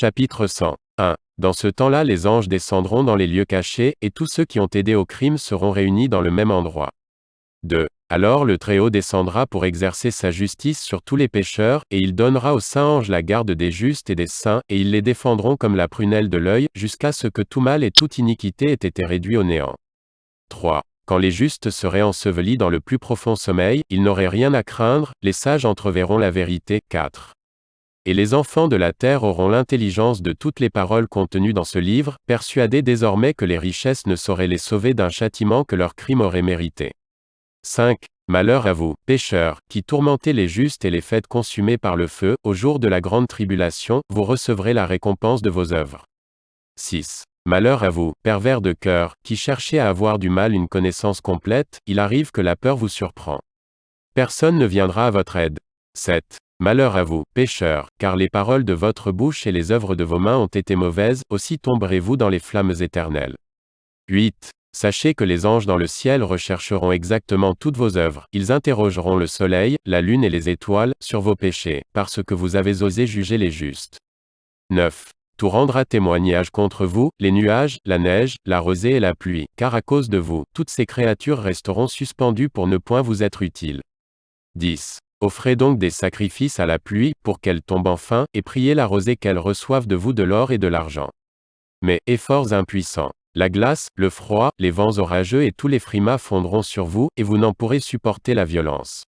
Chapitre 101. Dans ce temps-là les anges descendront dans les lieux cachés, et tous ceux qui ont aidé au crime seront réunis dans le même endroit. 2. Alors le Très-Haut descendra pour exercer sa justice sur tous les pécheurs, et il donnera aux saints anges la garde des justes et des saints, et ils les défendront comme la prunelle de l'œil, jusqu'à ce que tout mal et toute iniquité ait été réduit au néant. 3. Quand les justes seraient ensevelis dans le plus profond sommeil, ils n'auraient rien à craindre, les sages entreverront la vérité. 4. Et les enfants de la terre auront l'intelligence de toutes les paroles contenues dans ce livre, persuadés désormais que les richesses ne sauraient les sauver d'un châtiment que leur crime aurait mérité. 5. Malheur à vous, pécheurs, qui tourmentez les justes et les faites consumer par le feu, au jour de la grande tribulation, vous recevrez la récompense de vos œuvres. 6. Malheur à vous, pervers de cœur, qui cherchez à avoir du mal une connaissance complète, il arrive que la peur vous surprend. Personne ne viendra à votre aide. 7. Malheur à vous, pécheurs, car les paroles de votre bouche et les œuvres de vos mains ont été mauvaises, aussi tomberez-vous dans les flammes éternelles. 8. Sachez que les anges dans le ciel rechercheront exactement toutes vos œuvres, ils interrogeront le soleil, la lune et les étoiles, sur vos péchés, parce que vous avez osé juger les justes. 9. Tout rendra témoignage contre vous, les nuages, la neige, la rosée et la pluie, car à cause de vous, toutes ces créatures resteront suspendues pour ne point vous être utiles. 10. Offrez donc des sacrifices à la pluie, pour qu'elle tombe enfin, et priez la rosée qu'elle reçoive de vous de l'or et de l'argent. Mais, efforts impuissants. La glace, le froid, les vents orageux et tous les frimas fondront sur vous, et vous n'en pourrez supporter la violence.